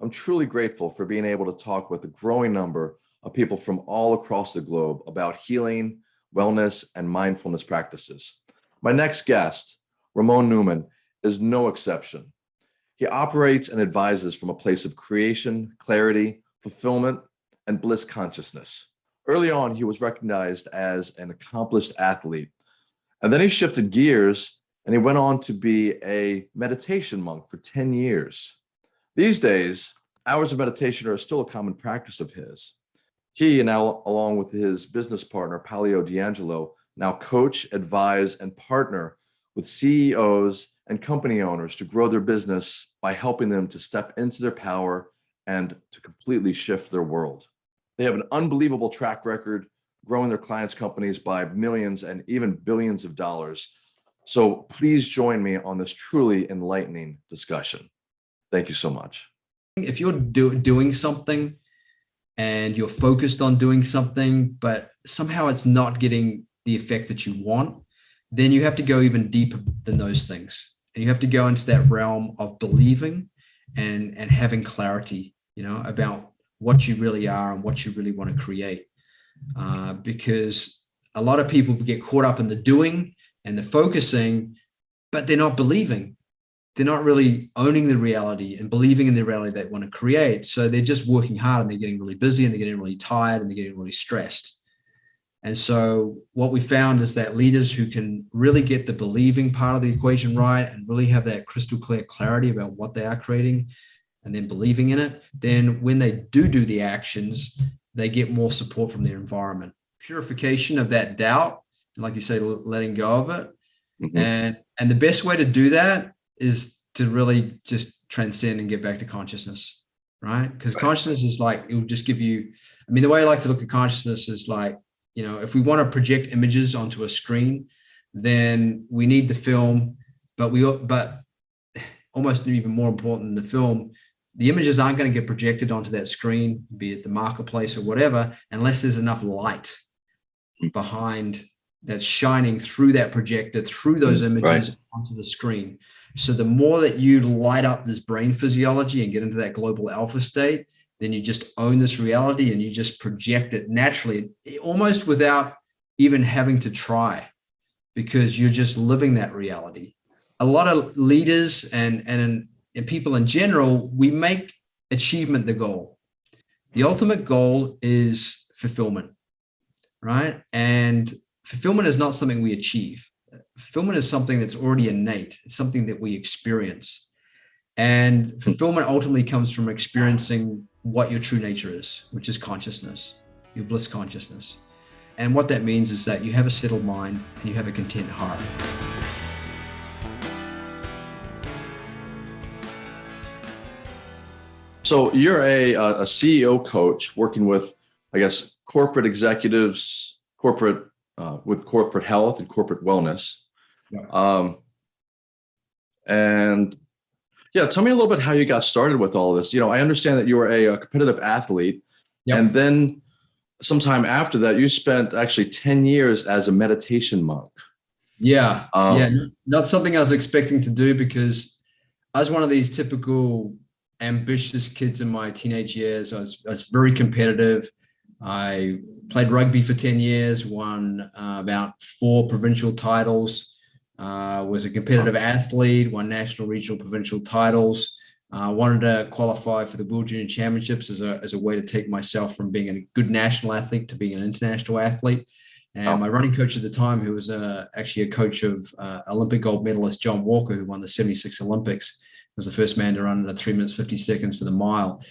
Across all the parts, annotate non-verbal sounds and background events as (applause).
I'm truly grateful for being able to talk with a growing number of people from all across the globe about healing, wellness, and mindfulness practices. My next guest, Ramon Newman, is no exception. He operates and advises from a place of creation, clarity, fulfillment, and bliss consciousness. Early on, he was recognized as an accomplished athlete. And then he shifted gears and he went on to be a meditation monk for 10 years. These days, hours of meditation are still a common practice of his. He, and now along with his business partner, Palio D'Angelo, now coach, advise, and partner with CEOs and company owners to grow their business by helping them to step into their power and to completely shift their world. They have an unbelievable track record growing their clients' companies by millions and even billions of dollars. So please join me on this truly enlightening discussion. Thank you so much. If you're do, doing something and you're focused on doing something, but somehow it's not getting the effect that you want, then you have to go even deeper than those things. And you have to go into that realm of believing and, and having clarity, you know, about what you really are and what you really want to create. Uh, because a lot of people get caught up in the doing and the focusing, but they're not believing. They're not really owning the reality and believing in the reality they want to create. So they're just working hard and they're getting really busy and they're getting really tired and they're getting really stressed. And so what we found is that leaders who can really get the believing part of the equation right and really have that crystal clear clarity about what they are creating and then believing in it, then when they do do the actions, they get more support from their environment. Purification of that doubt, like you say, letting go of it. Mm -hmm. And, and the best way to do that is to really just transcend and get back to consciousness, right? Because right. consciousness is like, it will just give you, I mean, the way I like to look at consciousness is like, you know, if we want to project images onto a screen, then we need the film, but we, but almost even more important than the film, the images aren't going to get projected onto that screen, be it the marketplace or whatever, unless there's enough light hmm. behind that's shining through that projector, through those hmm, images right. onto the screen. So the more that you light up this brain physiology and get into that global alpha state, then you just own this reality and you just project it naturally, almost without even having to try, because you're just living that reality. A lot of leaders and, and, and people in general, we make achievement the goal. The ultimate goal is fulfillment, right? And fulfillment is not something we achieve. Fulfillment is something that's already innate. It's something that we experience. And fulfillment ultimately comes from experiencing what your true nature is, which is consciousness, your bliss consciousness. And what that means is that you have a settled mind and you have a content heart. So you're a, a CEO coach working with, I guess, corporate executives, corporate uh, with corporate health and corporate wellness. Yeah. Um, and yeah, tell me a little bit how you got started with all this. You know, I understand that you were a, a competitive athlete, yep. and then sometime after that, you spent actually 10 years as a meditation monk. Yeah, um, yeah, not something I was expecting to do because I was one of these typical ambitious kids in my teenage years. I was, I was very competitive. I played rugby for 10 years, won uh, about four provincial titles, uh, was a competitive athlete, won national, regional, provincial titles. Uh, wanted to qualify for the World Junior Championships as a, as a way to take myself from being a good national athlete to being an international athlete. And my running coach at the time, who was uh, actually a coach of uh, Olympic gold medalist John Walker, who won the 76 Olympics, was the first man to run in three minutes, 50 seconds for the mile.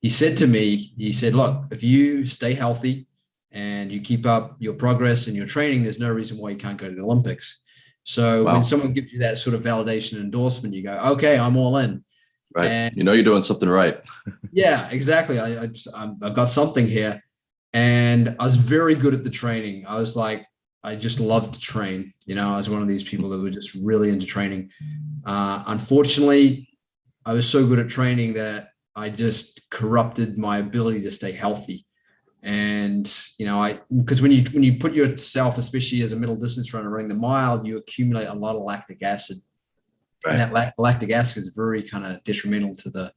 He said to me, he said, look, if you stay healthy and you keep up your progress and your training, there's no reason why you can't go to the Olympics. So wow. when someone gives you that sort of validation endorsement, you go, okay, I'm all in. Right. And you know, you're doing something right. (laughs) yeah, exactly. I, I, I've got something here. And I was very good at the training. I was like, I just loved to train. You know, I was one of these people that were just really into training. Uh, unfortunately, I was so good at training that I just corrupted my ability to stay healthy and you know i because when you when you put yourself especially as a middle distance runner running the mile you accumulate a lot of lactic acid right. and that lactic acid is very kind of detrimental to the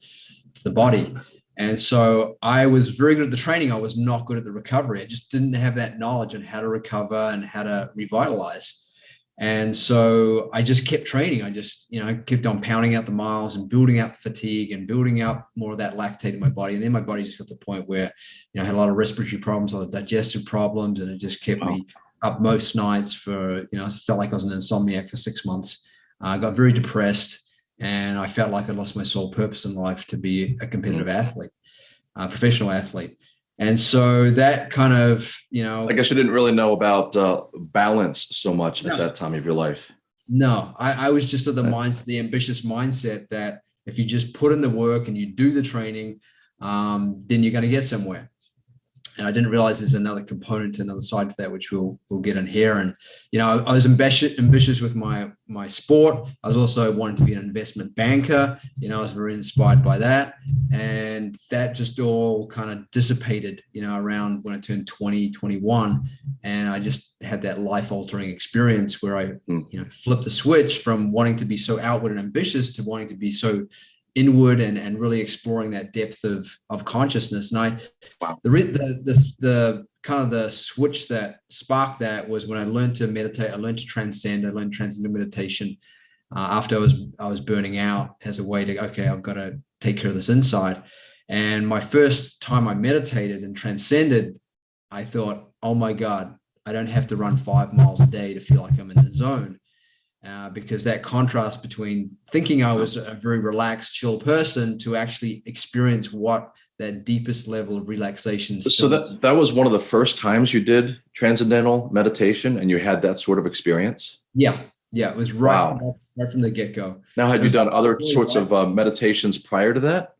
to the body. And so I was very good at the training. I was not good at the recovery. I just didn't have that knowledge on how to recover and how to revitalize. And so I just kept training. I just, you know, kept on pounding out the miles and building up fatigue and building up more of that lactate in my body. And then my body just got to the point where, you know, I had a lot of respiratory problems, a lot of digestive problems, and it just kept wow. me up most nights for, you know, I felt like I was an insomniac for six months. Uh, I got very depressed and I felt like I lost my sole purpose in life to be a competitive mm-hmm. athlete, a professional athlete. And so that kind of, you know, I guess you didn't really know about uh, balance so much no, at that time of your life. No, I, I was just of the mindset, the ambitious mindset that if you just put in the work and you do the training, um, then you're going to get somewhere and I didn't realize there's another component to another side to that, which we'll we'll get in here. And you know, I was ambitious ambitious with my my sport. I was also wanting to be an investment banker. You know, I was very inspired by that, and that just all kind of dissipated. You know, around when I turned 20, 21, and I just had that life altering experience where I hmm. you know flipped the switch from wanting to be so outward and ambitious to wanting to be so inward and, and really exploring that depth of, of consciousness. And I, wow. the, the, the, the kind of the switch that sparked that was when I learned to meditate, I learned to transcend, I learned transcendental meditation uh, after I was, I was burning out as a way to, okay, I've got to take care of this inside. And my first time I meditated and transcended, I thought, oh my God, I don't have to run five miles a day to feel like I'm in the zone uh, because that contrast between thinking I was a very relaxed, chill person to actually experience what that deepest level of relaxation. So that, that was one of the first times you did transcendental meditation and you had that sort of experience? Yeah. Yeah. It was right, wow. from, right from the get go. Now, had you done other really sorts of uh, meditations prior to that?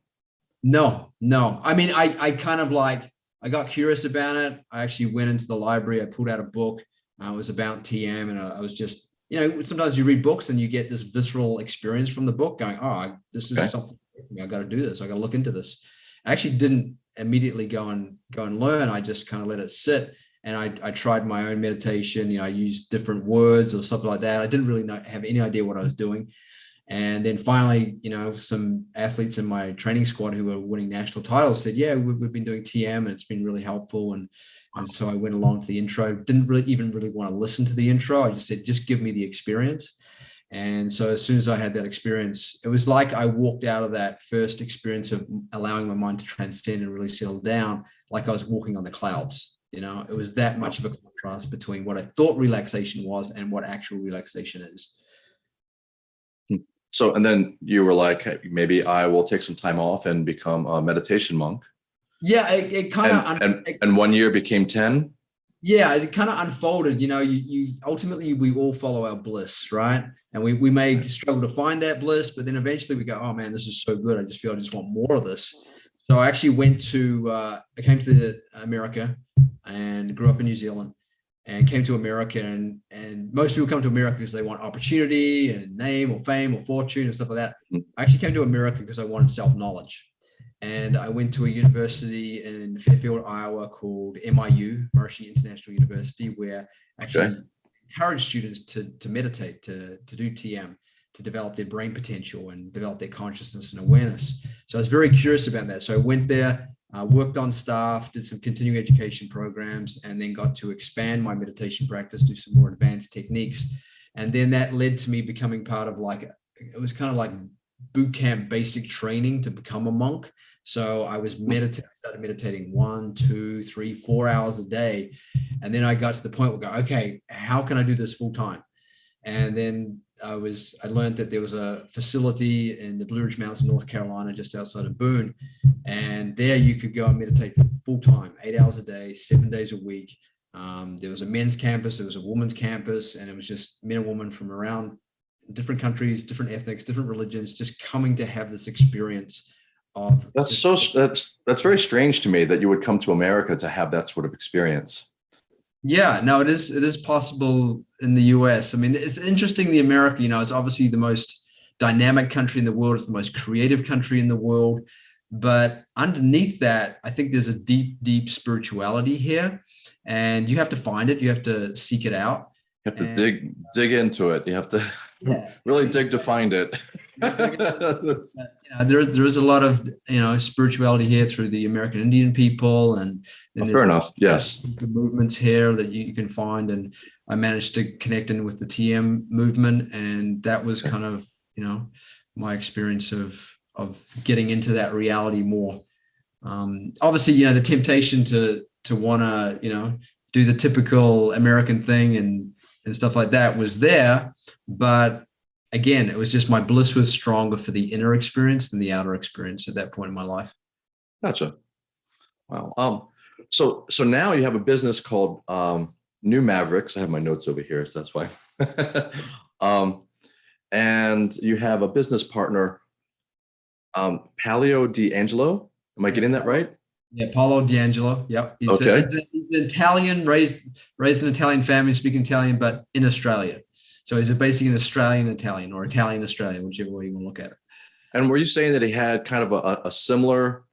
No, no. I mean, I, I kind of like, I got curious about it. I actually went into the library. I pulled out a book. Uh, it was about TM and I was just you know, sometimes you read books and you get this visceral experience from the book going, oh, this is okay. something I got to do this. I got to look into this. I actually didn't immediately go and go and learn. I just kind of let it sit. And I, I tried my own meditation. You know, I used different words or something like that. I didn't really know, have any idea what I was doing. And then finally, you know, some athletes in my training squad who were winning national titles said, yeah, we've, we've been doing TM and it's been really helpful. And and so I went along to the intro, didn't really even really want to listen to the intro. I just said, just give me the experience. And so as soon as I had that experience, it was like I walked out of that first experience of allowing my mind to transcend and really settle down, like I was walking on the clouds. You know, it was that much of a contrast between what I thought relaxation was and what actual relaxation is. Hmm. So, and then you were like, hey, maybe I will take some time off and become a meditation monk. Yeah, it, it kind of and, and, and, one year became 10. Yeah, it kind of unfolded. You know, you, you ultimately we all follow our bliss, right? And we, we may struggle to find that bliss, but then eventually we go, oh man, this is so good. I just feel I just want more of this. So I actually went to uh, I came to America and grew up in New Zealand and came to America and and most people come to America because they want opportunity and name or fame or fortune and stuff like that. Mm. I actually came to America because I wanted self-knowledge and I went to a university in Fairfield, Iowa called MIU, Maharishi International University, where actually okay. encourage students to, to meditate, to, to do TM, to develop their brain potential and develop their consciousness and awareness. So I was very curious about that. So I went there, uh, worked on staff, did some continuing education programs, and then got to expand my meditation practice, do some more advanced techniques. And then that led to me becoming part of like, it was kind of like boot camp basic training to become a monk. So I was meditating, started meditating one, two, three, four hours a day. And then I got to the point where I go, okay, how can I do this full time? And then I was, I learned that there was a facility in the Blue Ridge Mountains, North Carolina, just outside of Boone. And there you could go and meditate full time, eight hours a day, seven days a week. Um, there was a men's campus, there was a women's campus, and it was just men and women from around different countries, different ethnics, different religions, just coming to have this experience of that's so that's that's very strange to me that you would come to America to have that sort of experience. Yeah, no, it is it is possible in the US. I mean, it's interesting the America, you know, it's obviously the most dynamic country in the world, it's the most creative country in the world. But underneath that, I think there's a deep, deep spirituality here. And you have to find it, you have to seek it out. You have to and, dig dig into it. You have to yeah. (laughs) really dig to find it. (laughs) (laughs) you uh, there, there is a lot of you know spirituality here through the American Indian people, and, and Oh, fair enough. Yes. the movements here that you, you can find. And I managed to connect in with the TM movement, and that was kind of you know my experience of of getting into that reality more. Um, obviously, you know the temptation to to want to you know do the typical American thing and and stuff like that was there, but again, it was just my bliss was stronger for the inner experience than the outer experience at that point in my life. Gotcha. Wow. Um, so so now you have a business called um New Mavericks. I have my notes over here, so that's why. (laughs) um, and you have a business partner, um, Palio D'Angelo. Am I getting that right? Yeah, Paolo D'Angelo. Yep. He's, Okay. a, he's an Italian, raised raised in an Italian family, speaking Italian, but in Australia. So he's a basically an Australian Italian or Italian Australian, whichever way you want to look at it. And were you saying that he had kind of a, a similar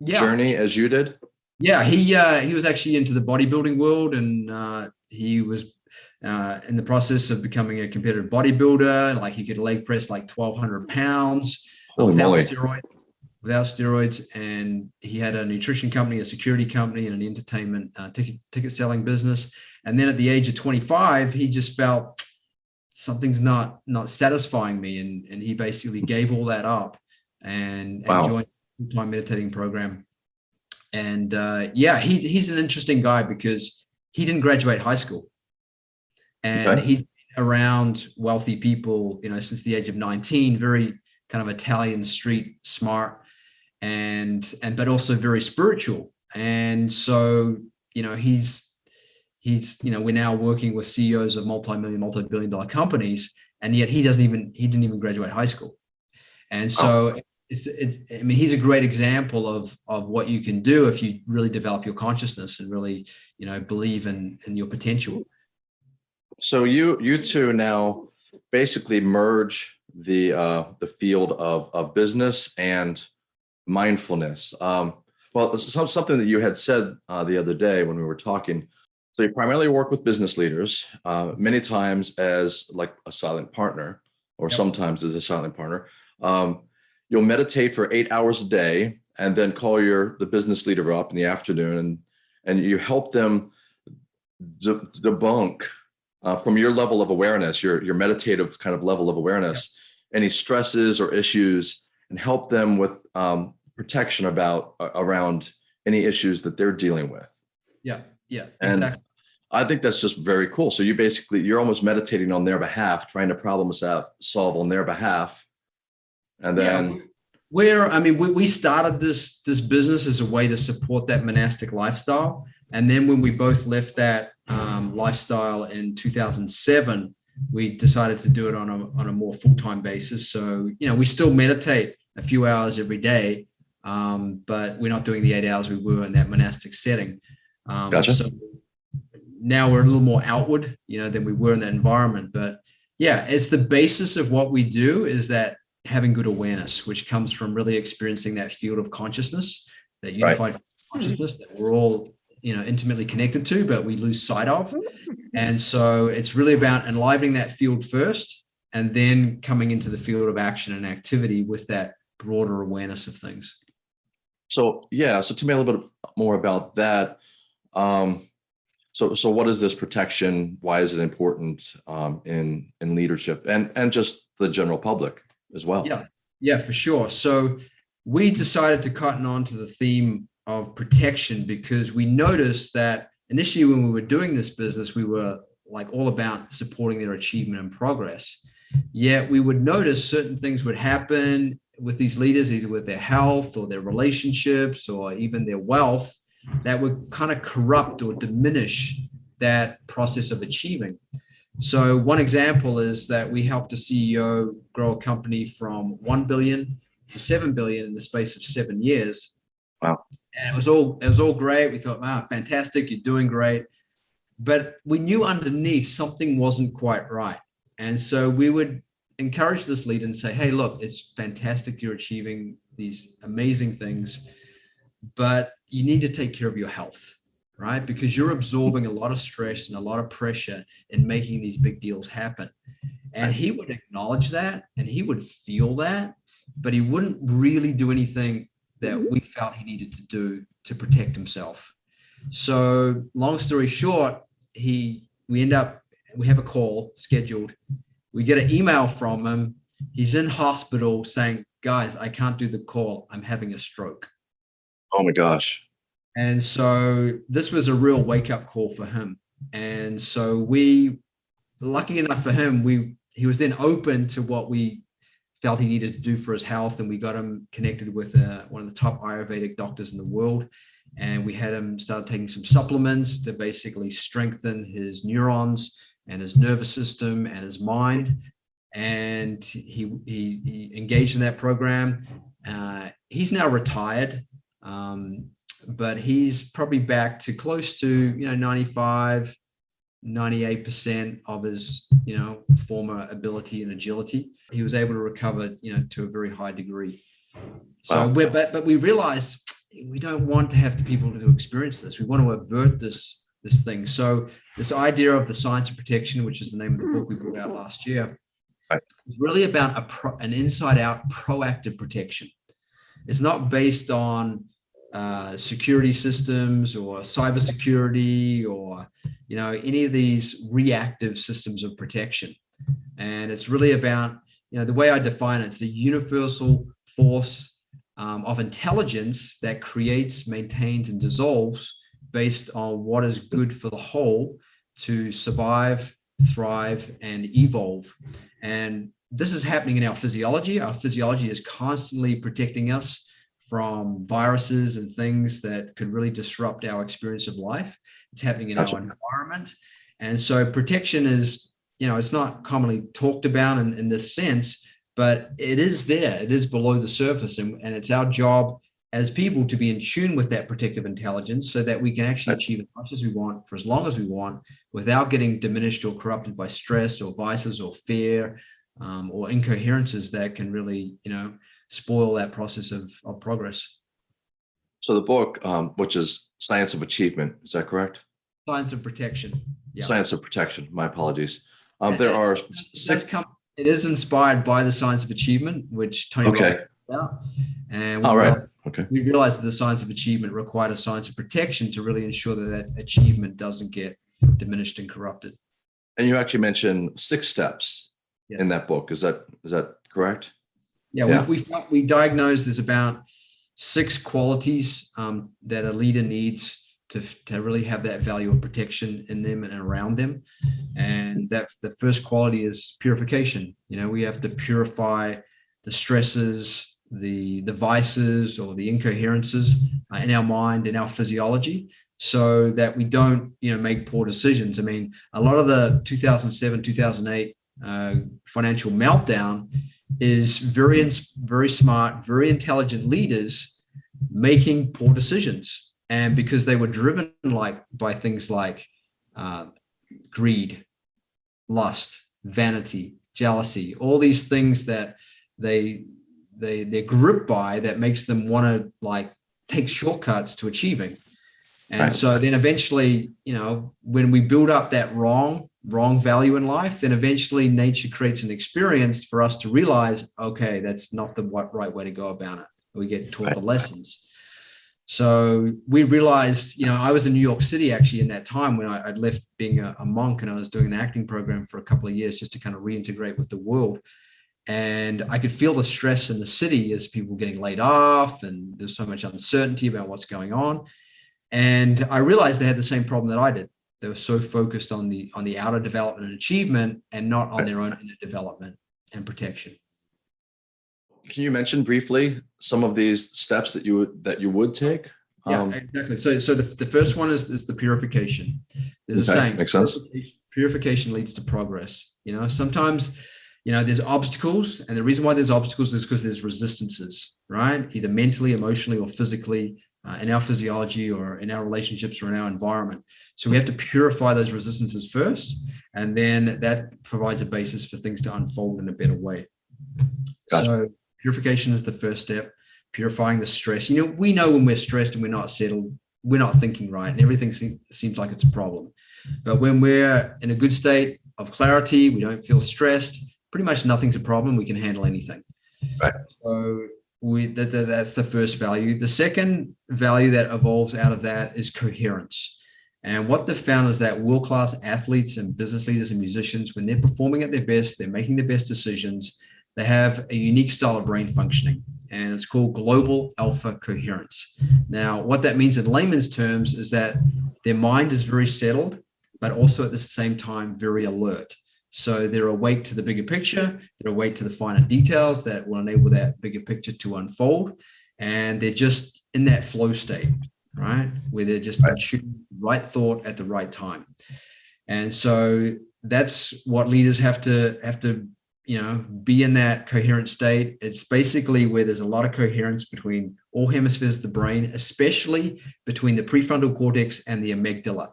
Yeah. journey as you did? Yeah, he uh, he was actually into the bodybuilding world, and uh, he was uh, in the process of becoming a competitive bodybuilder. Like he could leg press like twelve hundred pounds Holy without moly. steroid, without steroids, and he had a nutrition company, a security company, and an entertainment uh, ticket ticket selling business. And then at the age of twenty five, he just felt something's not not satisfying me, and and he basically gave all that up and, and joined time meditating program and uh, yeah, he, he's an interesting guy because he didn't graduate high school, and Okay. he's been around wealthy people, you know, since the age of 19. Very kind of Italian street smart, and and but also very spiritual. And so you know, he's he's you know, we're now working with CEOs of multi-million, multi-billion dollar companies, and yet he doesn't even he didn't even graduate high school. And so it's, it, I mean, he's a great example of of what you can do if you really develop your consciousness and really, you know, believe in in your potential. So you you two now basically merge the uh, the field of of business and mindfulness. Um, well, some, something that you had said uh, the other day when we were talking. So you primarily work with business leaders, uh, many times as like a silent partner, or Yep. sometimes as a silent partner. Um, you'll meditate for eight hours a day, and then call your the business leader up in the afternoon, and and you help them de- debunk uh, from your level of awareness, your your meditative kind of level of awareness, any stresses or issues, and help them with um, protection about uh, around any issues that they're dealing with. Yeah, yeah, And exactly. I think that's just very cool. So you basically you're almost meditating on their behalf, trying to problem solve, solve on their behalf, and then yeah, where I mean, we, we started this this business as a way to support that monastic lifestyle, and then when we both left that um, lifestyle in 2007, we decided to do it on a on a more full time basis. So you know, we still meditate a few hours every day, um, but we're not doing the eight hours we were in that monastic setting. Um, Gotcha. So now we're a little more outward, you know, than we were in that environment. But yeah, it's the basis of what we do is that having good awareness, which comes from really experiencing that field of consciousness, that Right. unified consciousness that we're all, you know, intimately connected to, but we lose sight of. And so it's really about enlivening that field first and then coming into the field of action and activity with that broader awareness of things. So yeah, so tell me a little bit more about that. Um, so so what is this protection? Why is it important um, in in leadership and and just the general public as well? Yeah. Yeah, for sure. So we decided to cotton on to the theme of protection because we noticed that initially when we were doing this business, we were like all about supporting their achievement and progress. Yet we would notice certain things would happen with these leaders, either with their health or their relationships or even their wealth, that would kind of corrupt or diminish that process of achieving. So one example is that we helped a CEO grow a company from 1 billion to 7 billion in the space of seven years. Wow. And it was all, it was all great. We thought, wow, fantastic. You're doing great. But we knew underneath something wasn't quite right. And so we would encourage this leader and say, hey, look, it's fantastic. You're achieving these amazing things, but you need to take care of your health right? Because you're absorbing a lot of stress and a lot of pressure in making these big deals happen. And he would acknowledge that and he would feel that. but he wouldn't really do anything that we felt he needed to do to protect himself. So long story short, he we end up we have a call scheduled. We get an email from him. He's in hospital saying, "Guys, I can't do the call. I'm having a stroke." Oh my gosh. And so this was a real wake up call for him. And so we, lucky enough for him, we he was then open to what we felt he needed to do for his health, and we got him connected with uh, one of the top Ayurvedic doctors in the world. And we had him start taking some supplements to basically strengthen his neurons and his nervous system and his mind. And he he, he engaged in that program. Uh, he's now retired. Um, but he's probably back to close to you know 95 98% of his you know former ability and agility. He was able to recover you know to a very high degree. So Wow. we're but, but we realize we don't want to have the people to experience this. We want to avert this this thing. So this idea of the science of protection which is the name of the book we brought out last year Right. is really about a pro, an inside out proactive protection it's not based on uh, security systems or cybersecurity or you know any of these reactive systems of protection. And it's really about you know the way i define it it's a universal force um, of intelligence that creates maintains and dissolves based on what is good for the whole to survive thrive and evolve. And this is happening in our physiology our physiology is constantly protecting us from viruses and things that could really disrupt our experience of life. It's happening in Gotcha. our environment. And so protection is, you know, it's not commonly talked about in, in this sense, but it is there. It is below the surface. And, and it's our job as people to be in tune with that protective intelligence so that we can actually achieve as much as we want for as long as we want without getting diminished or corrupted by stress or vices or fear um, or incoherences that can really, you know, spoil that process of, of progress. So the book, um, which is Science of Achievement, is that correct? Science of protection. Yeah. Science of Protection. My apologies. Um, there are It six. come- it is inspired by the science of achievement, which Tony Okay. Robbins put out. And we, All right. realized, Okay. we realized that the science of achievement required a science of protection to really ensure that that achievement doesn't get diminished and corrupted. And you actually mentioned six steps. In that book. Is that is that correct? Yeah, Yeah. we we we diagnosed there's about six qualities um, that a leader needs to to really have that value of protection in them and around them, and that the first quality is purification. You know, we have to purify the stresses, the the vices or the incoherences uh, in our mind, in our physiology, so that we don't you know make poor decisions. I mean, a lot of the 2007 2008 uh, financial meltdown is very very smart, very intelligent leaders making poor decisions, and because they were driven like by things like uh, greed, lust, vanity, jealousy, all these things that they they they're gripped by that makes them want to like take shortcuts to achieving. And Right. so then eventually, you know, when we build up that wrong, wrong value in life, then eventually nature creates an experience for us to realize, okay, that's not the right way to go about it. We get taught the lessons. So we realized, you know, I was in New York City actually in that time when I, I'd left being a, a monk and I was doing an acting program for a couple of years just to kind of reintegrate with the world. And I could feel the stress in the city as people getting laid off and there's so much uncertainty about what's going on. And I realized they had the same problem that I did. They were so focused on the on the outer development and achievement and not on their own inner development and protection. Can you mention briefly some of these steps that you would that you would take? Yeah, Um, exactly. So, so the, the first one is, is the purification. There's a Okay, saying, makes sense. Purification, purification leads to progress. You know, sometimes, you know, there's obstacles, and the reason why there's obstacles is because there's resistances, right? Either mentally, emotionally, or physically, uh, in our physiology, or in our relationships, or in our environment. So we have to purify those resistances first, and then that provides a basis for things to unfold in a better way. Gotcha. So purification is the first step purifying the stress. You know, we know when we're stressed and we're not settled, we're not thinking right, and everything se- seems like it's a problem. But when we're in a good state of clarity, we don't feel stressed, pretty much nothing's a problem. We can handle anything. Right. So we that, that- that's the first value. The second value that evolves out of that is coherence. And what they've found is that world-class athletes and business leaders and musicians, when they're performing at their best, they're making the best decisions, they have a unique style of brain functioning, and it's called global alpha coherence. Now, what that means in layman's terms is that their mind is very settled, but also at the same time very alert. So they're awake to the bigger picture, they're awake to the finer details that will enable that bigger picture to unfold, and they're just in that flow state, right? Where they're just Right. right thought at the right time. And so that's what leaders have to have to you know be in that coherent state it's basically where there's a lot of coherence between all hemispheres of the brain especially between the prefrontal cortex and the amygdala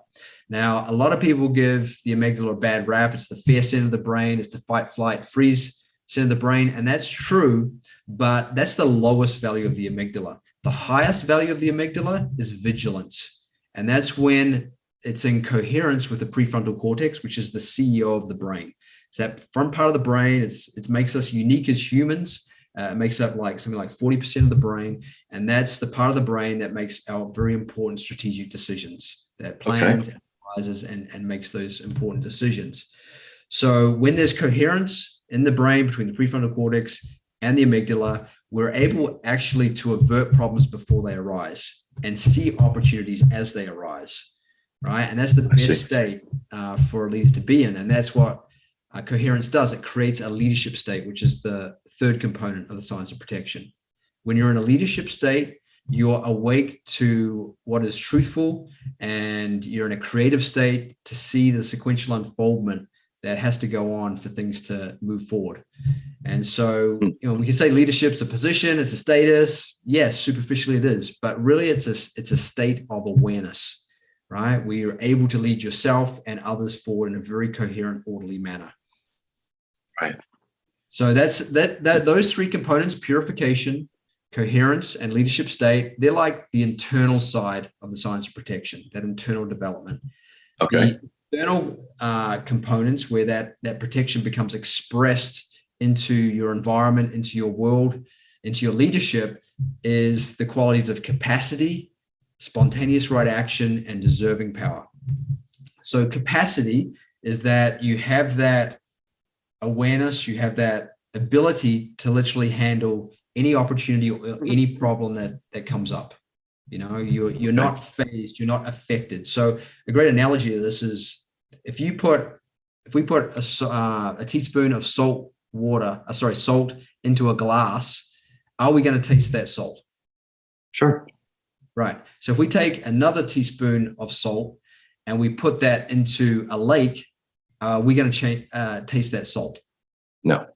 now a lot of people give the amygdala a bad rap. It's the fear center of the brain. It's the fight flight freeze center of the brain. And that's true but that's the lowest value of the amygdala. The highest value of the amygdala is vigilance. And that's when it's in coherence with the prefrontal cortex which is the ceo of the brain. It's that front part of the brain. It's it makes us unique as humans. Uh, it makes up like something like 40% of the brain. And that's the part of the brain that makes our very important strategic decisions, that plans, and, and makes those important decisions. So when there's coherence in the brain between the prefrontal cortex and the amygdala, we're able actually to avert problems before they arise and see opportunities as they arise. Right. And that's the best state uh, for a leader to be in. And that's what uh, coherence does. It creates a leadership state, which is the third component of the science of protection. When you're in a leadership state, you're awake to what is truthful and you're in a creative state to see the sequential unfoldment that has to go on for things to move forward. And so, hmm. you know, we can say leadership's a position, it's a status. Yes, superficially it is, but really it's a it's a state of awareness, right? Where you're able to lead yourself and others forward in a very coherent, orderly manner. Right. So that's that that those three components, purification, coherence, and leadership state, they're like the internal side of the science of protection, that internal development. Okay. The external uh, components where that that protection becomes expressed into your environment, into your world, into your leadership is the qualities of capacity, spontaneous right action, and deserving power. So capacity is that you have that awareness, you have that ability to literally handle any opportunity or any problem that that comes up. You know, you're you're not phased, you're not affected. So a great analogy of this is if you put if we put a, uh, a teaspoon of salt water, uh, sorry, salt into a glass, are we going to taste that salt? Sure. Right. So if we take another teaspoon of salt and we put that into a lake, uh, we're going to change, uh, taste that salt. No.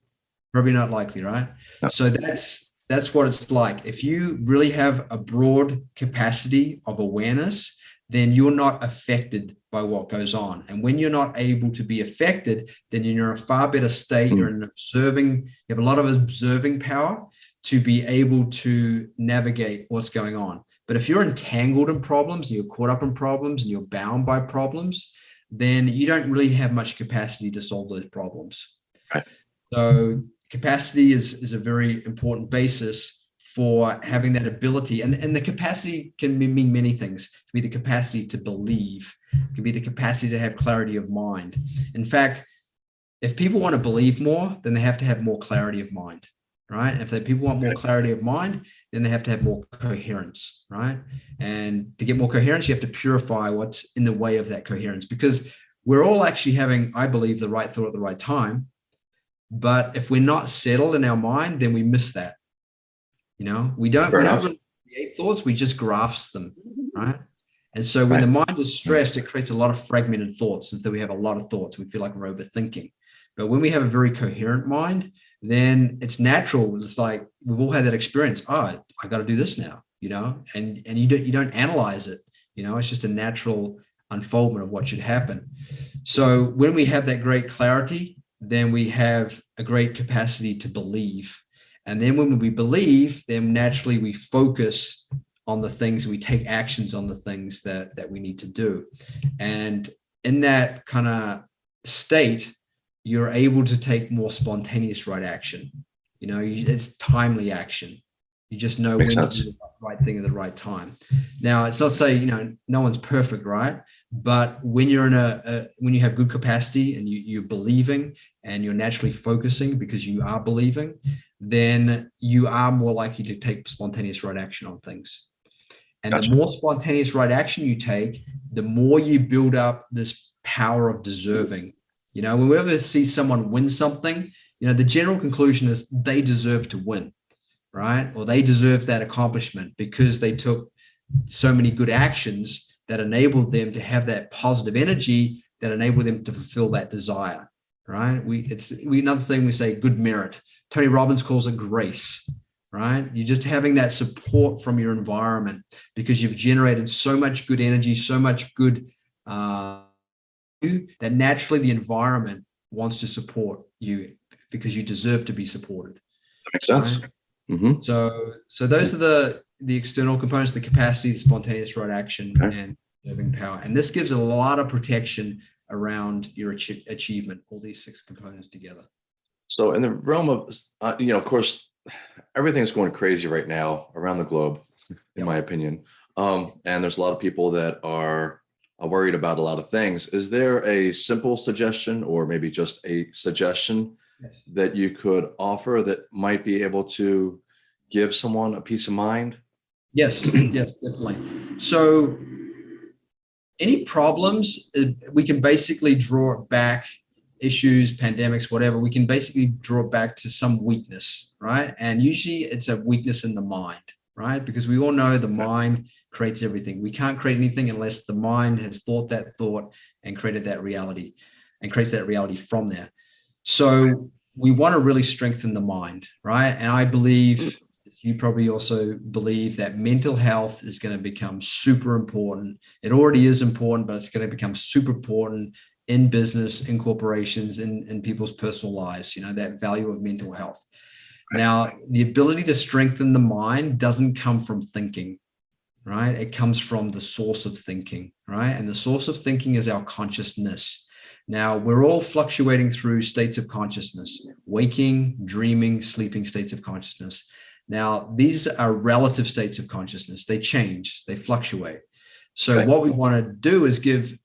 Probably not likely, right? No. So that's that's what it's like. If you really have a broad capacity of awareness, then you're not affected by what goes on. And when you're not able to be affected, then you're in a far better state. Mm. You're in observing, you have a lot of observing power to be able to navigate what's going on. But if you're entangled in problems and you're caught up in problems and you're bound by problems, then you don't really have much capacity to solve those problems. Right. So capacity is, is a very important basis for having that ability. And, and the capacity can mean many things. It can be the capacity to believe, it can be the capacity to have clarity of mind. In fact, if people want to believe more, then they have to have more clarity of mind, right? If they, people want more clarity of mind, then they have to have more coherence, right? And to get more coherence, you have to purify what's in the way of that coherence because we're all actually having, I believe, the right thought at the right time. But if we're not settled in our mind, then we miss that. You know, we don't, Fair we don't create thoughts, we just grasp them, mm-hmm. right? And so when the mind is stressed, it creates a lot of fragmented thoughts. Since we have a lot of thoughts, we feel like we're overthinking. But when we have a very coherent mind, then it's natural. It's like we've all had that experience. Oh, I got to do this now, you know, and and you don't you don't analyze it. You know, it's just a natural unfoldment of what should happen. So when we have that great clarity, then we have a great capacity to believe. And then when we believe, then naturally we focus on the things, we take actions on the things that that we need to do. And in that kind of state, you're able to take more spontaneous right action. You know, it's timely action. You just know Makes when sense. to do the right thing at the right time. Now, it's not saying you know no one's perfect, right? But when you're in a, a when you have good capacity and you, you're believing and you're naturally focusing because you are believing, then you are more likely to take spontaneous right action on things. And Gotcha. the more spontaneous right action you take, the more you build up this power of deserving. You know, when we ever see someone win something, you know, the general conclusion is they deserve to win, right? Or they deserve that accomplishment because they took so many good actions that enabled them to have that positive energy that enabled them to fulfill that desire, right? We it's we another thing we say good merit. Tony Robbins calls it grace, right? You're just having that support from your environment because you've generated so much good energy, so much good uh, that naturally the environment wants to support you because you deserve to be supported. That makes sense. Right? hmm So, so those are the the external components: the capacity, the spontaneous right action, Okay. and living power. And this gives a lot of protection around your achie- achievement. All these six components together. So in the realm of, uh, you know, of course, everything's going crazy right now around the globe, in Yep. my opinion. Um, and there's a lot of people that are, are worried about a lot of things. Is there a simple suggestion or maybe just a suggestion Yes. that you could offer that might be able to give someone a peace of mind? Yes, (clears throat) yes, definitely. So, any problems, uh, we can basically draw it back, issues, pandemics, whatever, we can basically draw it back to some weakness, right? And usually it's a weakness in the mind, right? Because we all know the mind creates everything. We can't create anything unless the mind has thought that thought and created that reality and creates that reality from there. So, we want to really strengthen the mind, right? And I believe you probably also believe that mental health is going to become super important. It already is important, but it's going to become super important in business, in corporations, in, in people's personal lives, you know, that value of mental health. Now, the ability to strengthen the mind doesn't come from thinking, right? It comes from the source of thinking, right? And the source of thinking is our consciousness. Now, we're all fluctuating through states of consciousness, waking, dreaming, sleeping states of consciousness. Now, these are relative states of consciousness. They change, they fluctuate. So Okay. what we want to do is give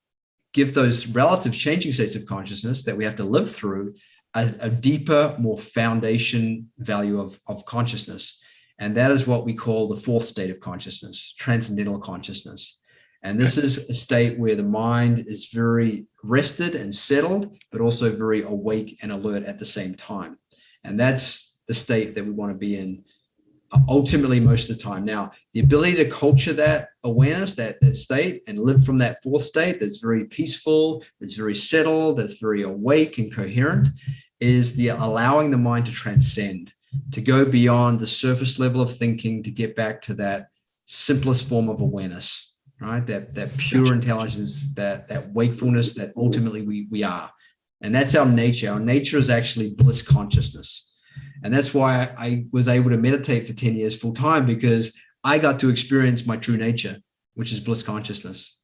give those relative changing states of consciousness that we have to live through a, a deeper, more foundation value of, of consciousness. And that is what we call the fourth state of consciousness, transcendental consciousness. And this is a state where the mind is very rested and settled, but also very awake and alert at the same time. And that's the state that we want to be in ultimately most of the time. Now, the ability to culture that awareness, that, that state, and live from that fourth state that's very peaceful, that's very settled, that's very awake and coherent, is the allowing the mind to transcend, to go beyond the surface level of thinking, to get back to that simplest form of awareness, right? That that pure intelligence, that that wakefulness that ultimately we we are. And that's our nature. Our nature is actually bliss consciousness. And that's why I was able to meditate for 10 years full time because I got to experience my true nature, which is bliss consciousness.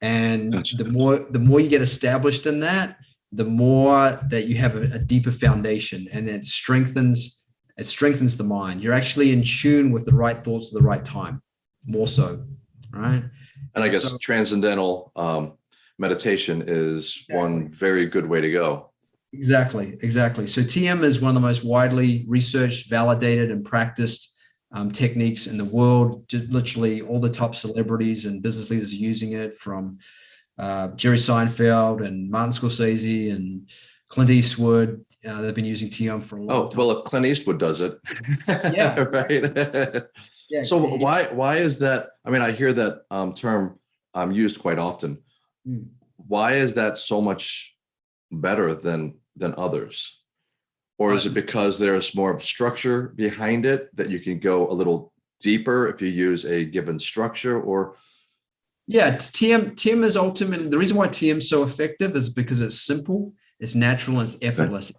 And Gotcha. the more the more you get established in that, the more that you have a, a deeper foundation and it strengthens it strengthens the mind. You're actually in tune with the right thoughts at the right time, more so. Right. And I guess So- transcendental um, meditation is one very good way to go. Exactly, exactly. So TM is one of the most widely researched, validated, and practiced um, techniques in the world. Just literally, all the top celebrities and business leaders are using it, from uh, Jerry Seinfeld and Martin Scorsese and Clint Eastwood. Uh, they've been using TM for a long Oh, time. well, if Clint Eastwood does it. (laughs) Yeah. (laughs) Right. yeah, So why, why is that? I mean, I hear that um, term um, used quite often. Mm. Why is that so much better than, than others? Or is it um, because there's more of structure behind it that you can go a little deeper if you use a given structure or Yeah, TM TM is ultimately the reason why TM is so effective is because it's simple, it's natural, and it's effortless.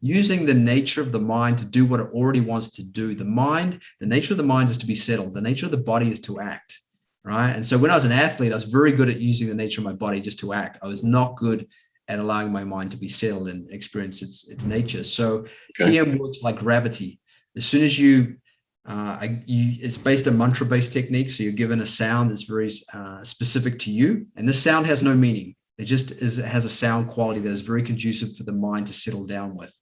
Using the nature of the mind to do what it already wants to do. The mind, the nature of the mind is to be settled. The nature of the body is to act, right? And so when I was an athlete, I was very good at using the nature of my body just to act. I was not good at allowing my mind to be settled and experience its its nature. So Okay. TM works like gravity. As soon as you, uh, I, you it's based on mantra based technique. So you're given a sound that's very uh, specific to you, and this sound has no meaning. It just is it has a sound quality that is very conducive for the mind to settle down with.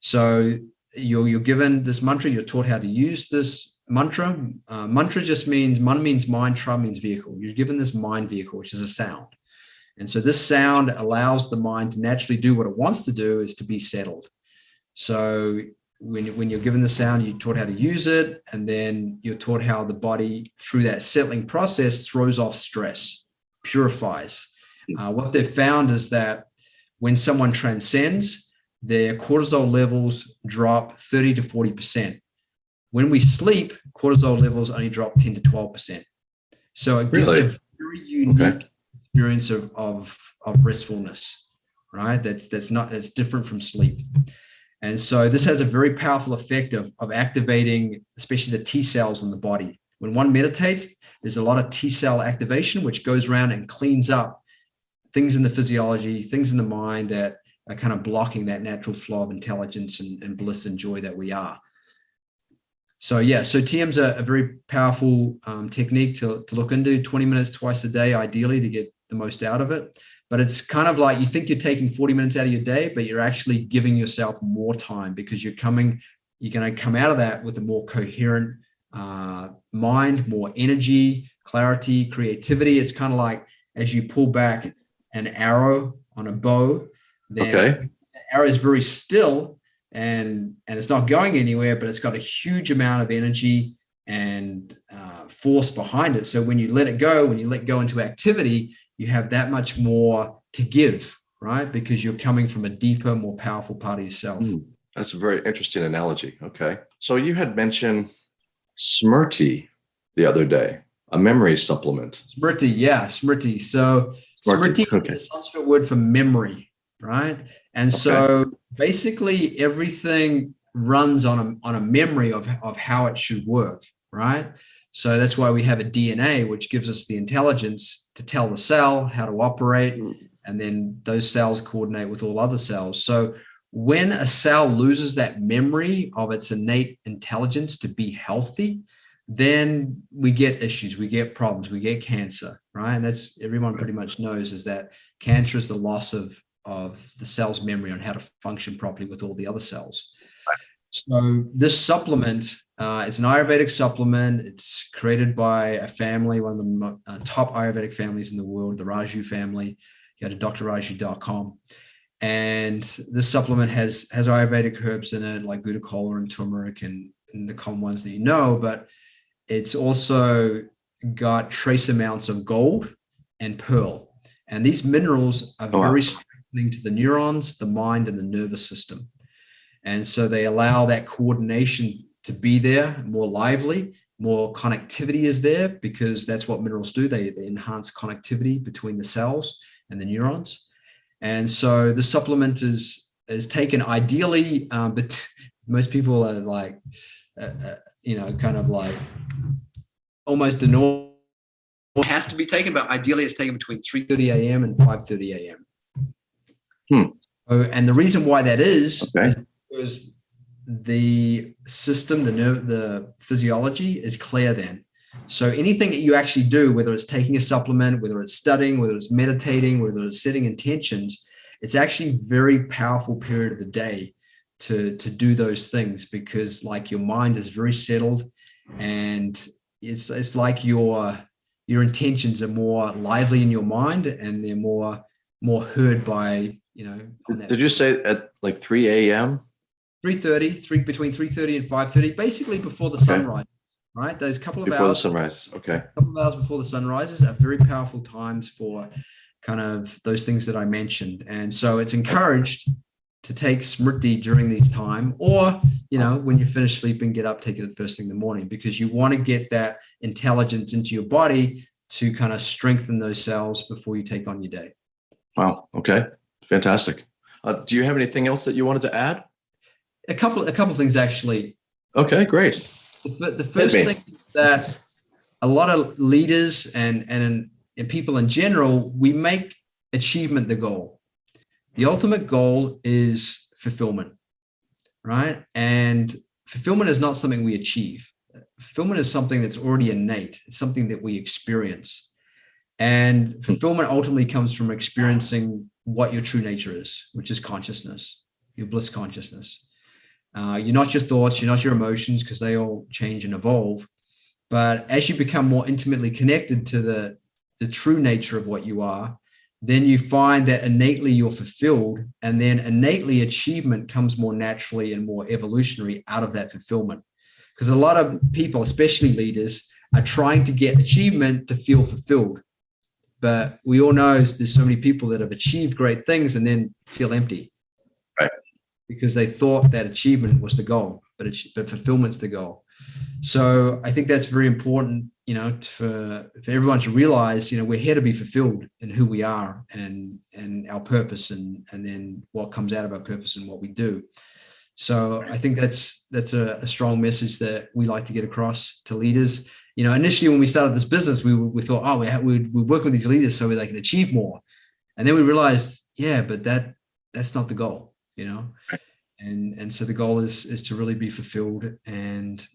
So you're you're given this mantra. You're taught how to use this mantra. Uh, mantra just means man means mind, tra means vehicle. You're given this mind vehicle, which is a sound. And so this sound allows the mind to naturally do what it wants to do is to be settled. So when, when you're given the sound, you're taught how to use it, and then you're taught how the body, through that settling process, throws off stress, purifies. Uh, what they've found is that when someone transcends, their cortisol levels drop 30 to 40%. When we sleep, cortisol levels only drop 10 to 12%. So it gives Really? a very unique Okay. Experience of, of, of restfulness, right? That's, that's not, that's different from sleep. And so this has a very powerful effect of, of activating, especially the T cells in the body. When one meditates, there's a lot of T cell activation, which goes around and cleans up things in the physiology, things in the mind that are kind of blocking that natural flow of intelligence and, and bliss and joy that we are. So yeah, so TM's a, a very powerful um, technique to, to look into 20 minutes twice a day, ideally to get the most out of it. But it's kind of like you think you're taking 40 minutes out of your day, but you're actually giving yourself more time because you're coming, you're going to come out of that with a more coherent uh, mind, more energy, clarity, creativity. It's kind of like as you pull back an arrow on a bow, then Okay. the arrow is very still and and it's not going anywhere, but it's got a huge amount of energy and uh, force behind it. So when you let it go, when you let go into activity, you have that much more to give, right? Because you're coming from a deeper, more powerful part of yourself. Hmm. That's a very interesting analogy. Okay. So you had mentioned Smrti the other day, a memory supplement. Smriti, yeah, Smriti. So Smriti okay. is a Sanskrit word for memory, right? And so basically everything runs on a, on a memory of, of how it should work, right? So that's why we have a DNA, which gives us the intelligence to tell the cell how to operate, Mm. and then those cells coordinate with all other cells. So when a cell loses that memory of its innate intelligence to be healthy, then we get issues, we get problems, we get cancer, right? And that's everyone pretty much knows is that cancer is the loss of of the cell's memory on how to function properly with all the other cells. So this supplement uh, is an Ayurvedic supplement. It's created by a family, one of the uh, top Ayurvedic families in the world, the Raju family. You go to drraju.com. And this supplement has has Ayurvedic herbs in it, like gotu kola and turmeric and, and the common ones that you know, but it's also got trace amounts of gold and pearl. And these minerals are Oh, wow. very strengthening to the neurons, the mind, and the nervous system. And so they allow that coordination to be there more lively, more connectivity is there because that's what minerals do. They, they enhance connectivity between the cells and the neurons. And so the supplement is is taken ideally, um, but (laughs) most people are like, uh, uh, you know, kind of like almost a normal. It has to be taken, but ideally it's taken between 3:30 a.m. and 5:30 a.m. Hmm. Oh, and the reason why that is, Okay. is because the system, the nerve, the physiology is clear then. So anything that you actually do, whether it's taking a supplement, whether it's studying, whether it's meditating, whether it's setting intentions, it's actually very powerful period of the day to to do those things because like your mind is very settled and it's it's like your your intentions are more lively in your mind and they're more more heard by you know Did you say at like 3 a.m.? 3.30 3 between 3.30 and 5.30 basically before the Okay. sunrise right those couple of Before the hours sun rises. Okay. couple of hours before the sun rises are very powerful times for kind of those things that I mentioned. And so it's encouraged to take Smriti during these time, or, you know, when you finish sleeping, get up, take it at first thing in the morning, because you want to get that intelligence into your body to kind of strengthen those cells before you take on your day. Wow. Okay. Fantastic. Uh, do you have anything else that you wanted to add? A couple, a couple of things actually. Okay, great. The, the first thing is that a lot of leaders and and and people in general, we make achievement the goal. the ultimate goal is fulfillment, right? And fulfillment is not something we achieve. Fulfillment is something that's already innate. It's something that we experience. And fulfillment ultimately comes from experiencing what your true nature is, which is consciousness, your bliss consciousness. Uh, you're not your thoughts, you're not your emotions, because they all change and evolve. But as you become more intimately connected to the, the true nature of what you are, then you find that innately you're fulfilled and then innately achievement comes more naturally and more evolutionary out of that fulfillment. Because a lot of people especially leaders are trying to get achievement to feel fulfilled. But we all know there's so many people that have achieved great things and then feel empty because they thought that achievement was the goal but it's but fulfillment's the goal so i think that's very important you know, for, for everyone to realize, you know, we're here to be fulfilled in who we are and, and our purpose and, and then what comes out of our purpose and what we do. So I think that's, that's a, a strong message that we like to get across to leaders. You know, initially when we started this business, we, we thought, oh, we, we, we work with these leaders so they can achieve more. And then we realized, yeah, but that, that's not the goal, you know? And, and so the goal is, is to really be fulfilled and,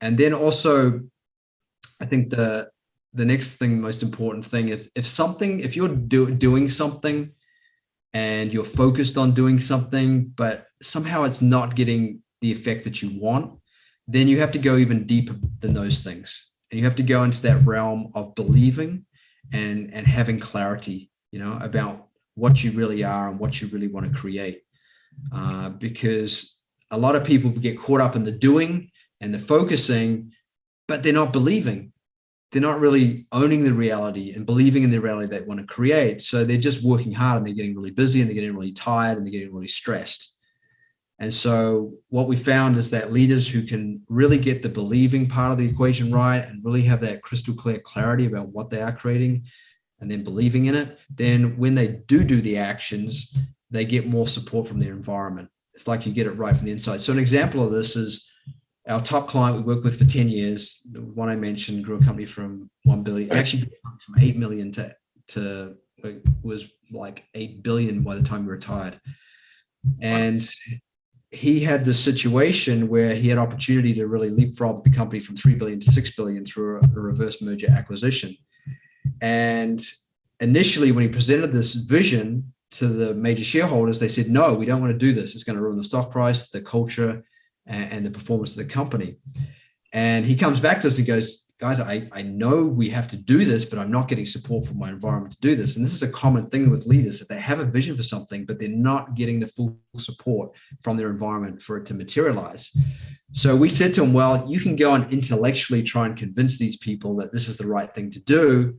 and then also I think the the next thing, most important thing, if if something, if you're do, doing something and you're focused on doing something, but somehow it's not getting the effect that you want, then you have to go even deeper than those things. And you have to go into that realm of believing and and having clarity, you know, about what you really are and what you really want to create. Uh, because a lot of people get caught up in the doing and the focusing but they're not believing. They're not really owning the reality and believing in the reality they want to create. So they're just working hard and they're getting really busy and they're getting really tired and they're getting really stressed. And so what we found is that leaders who can really get the believing part of the equation right and really have that crystal clear clarity about what they are creating and then believing in it, then when they do do the actions, they get more support from their environment. It's like you get it right from the inside. So an example of this is our top client we worked with for 10 years, the one I mentioned grew a company from 1 billion, actually from 8 million to, to was like 8 billion by the time we retired. And he had this situation where he had opportunity to really leapfrog the company from 3 billion to 6 billion through a, a reverse merger acquisition. And initially when he presented this vision to the major shareholders, they said, no, we don't want to do this. It's going to ruin the stock price, the culture, and, and the performance of the company. And he comes back to us and goes, guys, I, I know we have to do this, but I'm not getting support from my environment to do this. And this is a common thing with leaders that they have a vision for something, but they're not getting the full support from their environment for it to materialize. So we said to him, well, you can go and intellectually try and convince these people that this is the right thing to do,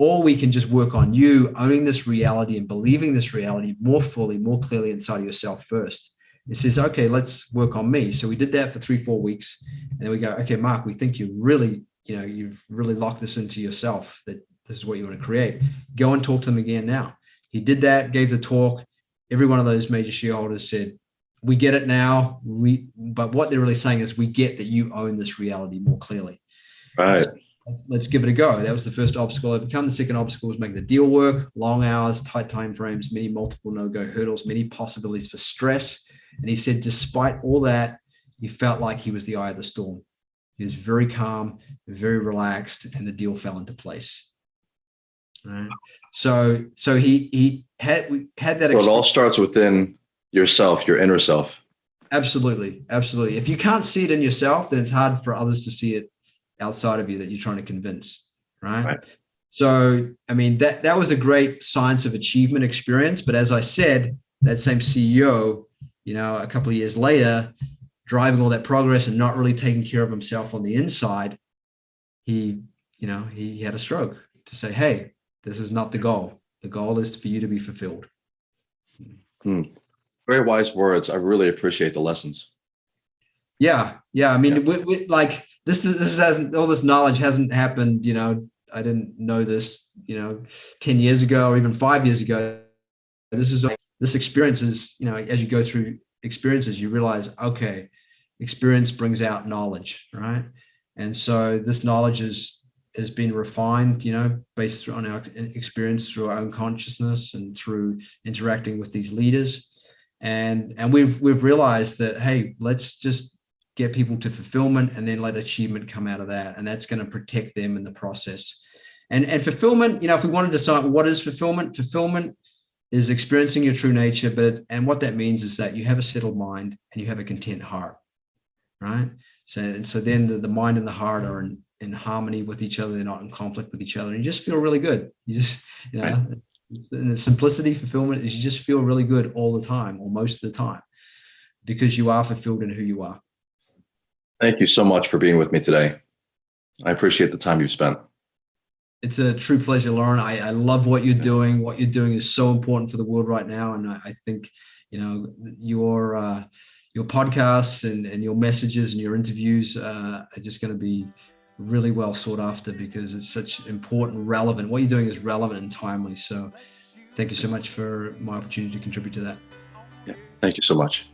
or we can just work on you owning this reality and believing this reality more fully, more clearly inside of yourself first. It says, okay, let's work on me. So we did that for three, four weeks. And then we go, okay, Mark, we think you really, you know, you've really locked this into yourself that this is what you want to create. Go and talk to them again now. He did that, gave the talk. Every one of those major shareholders said, we get it now. We, but what they're really saying is we get that you own this reality more clearly. Right. So let's, give it a go. That was the first obstacle overcome. The second obstacle was making the deal work, long hours, tight time frames, many multiple no-go hurdles, many possibilities for stress and he said, despite all that, he felt like he was the eye of the storm. He was very calm, very relaxed, and the deal fell into place. Right. So, so he he had we had that. So it all starts within yourself, your inner self. Absolutely, absolutely. If you can't see it in yourself, then it's hard for others to see it outside of you that you're trying to convince. Right. right. So, I mean, that that was a great science of achievement experience. But as I said, that same CEO you know, a couple of years later, driving all that progress and not really taking care of himself on the inside, he, you know, he had a stroke to say, hey, this is not the goal. The goal is for you to be fulfilled. Hmm. Very wise words. I really appreciate the lessons. Yeah, yeah. I mean, yeah. We, we, like this is this hasn't all this knowledge hasn't happened. You know, I didn't know this. You know, ten years ago or even five years ago. This is this experience is, you know, as you go through experiences, you realize, okay, experience brings out knowledge, right? And so this knowledge is has been refined, you know, based on our experience through our own consciousness and through interacting with these leaders. And, and we've, we've realized that, hey, let's just get people to fulfillment and then let achievement come out of that. And that's going to protect them in the process. And, and fulfillment, you know, if we want to decide what is fulfillment, fulfillment is experiencing your true nature. But, and what that means is that you have a settled mind and you have a content heart, right? So, and so then the, the mind and the heart are in, in harmony with each other. They're not in conflict with each other. And you just feel really good. You just, you know, right. and the simplicity fulfillment is you just feel really good all the time or most of the time because you are fulfilled in who you are. Thank you so much for being with me today. I appreciate the time you've spent. It's a true pleasure, Lauren. I, I love what you're doing. What you're doing is so important for the world right now. And I, I think, you know, your, uh, your podcasts and, and your messages and your interviews uh, are just going to be really well sought after because it's such important, relevant. What you're doing is relevant and timely. So thank you so much for my opportunity to contribute to that. Yeah, thank you so much.